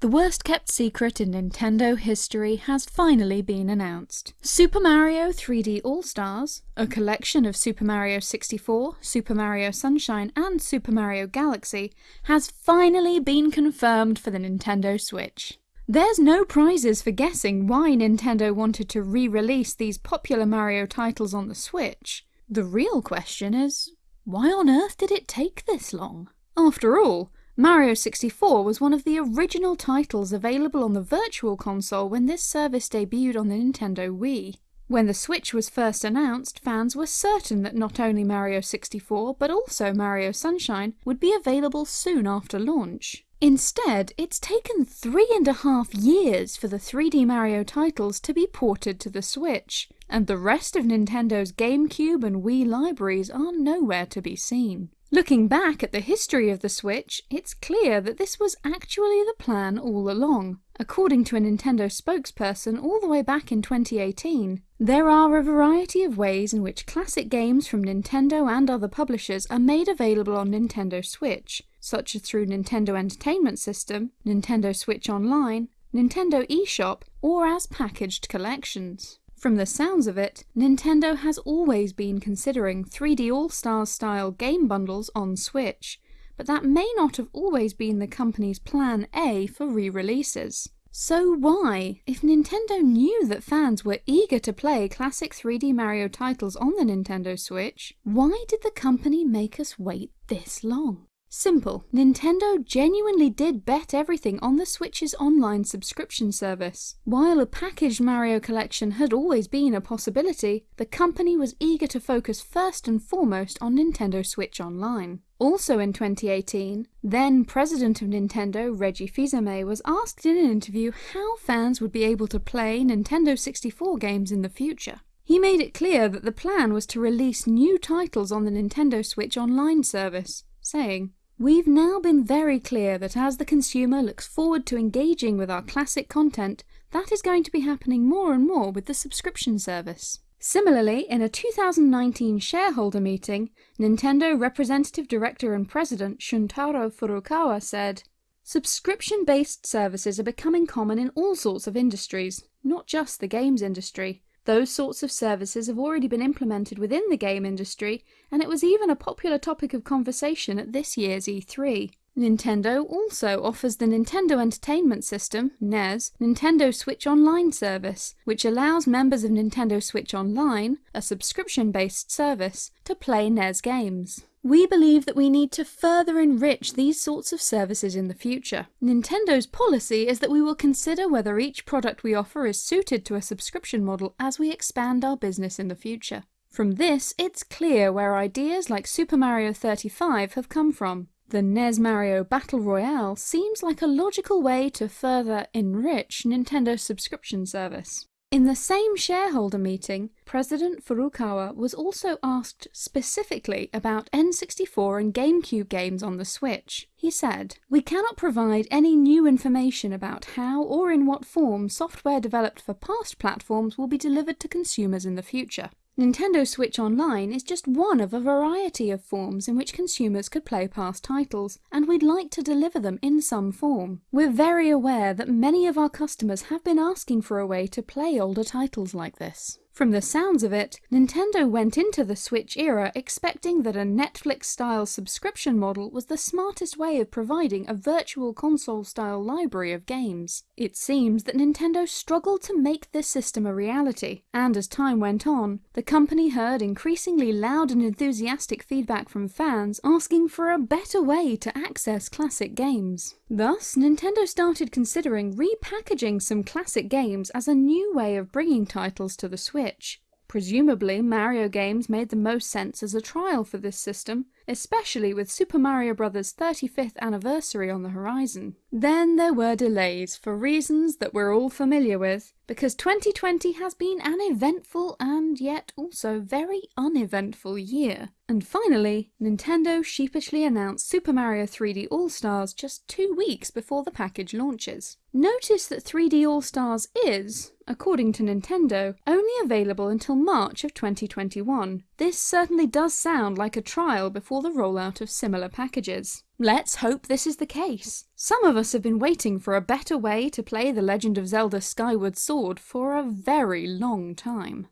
The worst kept secret in Nintendo history has finally been announced. Super Mario 3D All-Stars, a collection of Super Mario 64, Super Mario Sunshine and Super Mario Galaxy, has finally been confirmed for the Nintendo Switch. There's no prizes for guessing why Nintendo wanted to re-release these popular Mario titles on the Switch. The real question is, why on earth did it take this long? After all, Mario 64 was one of the original titles available on the Virtual Console when this service debuted on the Nintendo Wii. When the Switch was first announced, fans were certain that not only Mario 64 but also Mario Sunshine would be available soon after launch. Instead, it's taken three and a half years for the 3D Mario titles to be ported to the Switch, and the rest of Nintendo's GameCube and Wii libraries are nowhere to be seen. Looking back at the history of the Switch, it's clear that this was actually the plan all along. According to a Nintendo spokesperson all the way back in 2018, there are a variety of ways in which classic games from Nintendo and other publishers are made available on Nintendo Switch, such as through Nintendo Entertainment System, Nintendo Switch Online, Nintendo eShop, or as packaged collections. From the sounds of it, Nintendo has always been considering 3D All-Stars style game bundles on Switch, but that may not have always been the company's plan A for re-releases. So why, if Nintendo knew that fans were eager to play classic 3D Mario titles on the Nintendo Switch, why did the company make us wait this long? Simple. Nintendo genuinely did bet everything on the Switch's online subscription service. While a packaged Mario collection had always been a possibility, the company was eager to focus first and foremost on Nintendo Switch Online. Also in 2018, then president of Nintendo Reggie Fils-Aimé was asked in an interview how fans would be able to play Nintendo 64 games in the future. He made it clear that the plan was to release new titles on the Nintendo Switch Online service, saying, We've now been very clear that as the consumer looks forward to engaging with our classic content, that is going to be happening more and more with the subscription service. Similarly, in a 2019 shareholder meeting, Nintendo Representative Director and President Shuntaro Furukawa said, Subscription-based services are becoming common in all sorts of industries, not just the games industry. Those sorts of services have already been implemented within the game industry, and it was even a popular topic of conversation at this year's E3. Nintendo also offers the Nintendo Entertainment System, NES, Nintendo Switch Online service, which allows members of Nintendo Switch Online, a subscription-based service, to play NES games. We believe that we need to further enrich these sorts of services in the future. Nintendo's policy is that we will consider whether each product we offer is suited to a subscription model as we expand our business in the future. From this, it's clear where ideas like Super Mario 35 have come from. The NES Mario Battle Royale seems like a logical way to further enrich Nintendo's subscription service. In the same shareholder meeting, President Furukawa was also asked specifically about N64 and GameCube games on the Switch. He said, We cannot provide any new information about how or in what form software developed for past platforms will be delivered to consumers in the future. Nintendo Switch Online is just one of a variety of forms in which consumers could play past titles, and we'd like to deliver them in some form. We're very aware that many of our customers have been asking for a way to play older titles like this. From the sounds of it, Nintendo went into the Switch era expecting that a Netflix-style subscription model was the smartest way of providing a virtual console-style library of games. It seems that Nintendo struggled to make this system a reality, and as time went on, the company heard increasingly loud and enthusiastic feedback from fans asking for a better way to access classic games. Thus, Nintendo started considering repackaging some classic games as a new way of bringing titles to the Switch Switch. Presumably, Mario games made the most sense as a trial for this system, especially with Super Mario Bros. 35th anniversary on the horizon. Then there were delays, for reasons that we're all familiar with, because 2020 has been an eventful and yet also very uneventful year. And finally, Nintendo sheepishly announced Super Mario 3D All-Stars just two weeks before the package launches. Notice that 3D All-Stars is, according to Nintendo, only available until March of 2021. This certainly does sound like a trial before the rollout of similar packages. Let's hope this is the case. Some of us have been waiting for a better way to play The Legend of Zelda Skyward Sword for a very long time.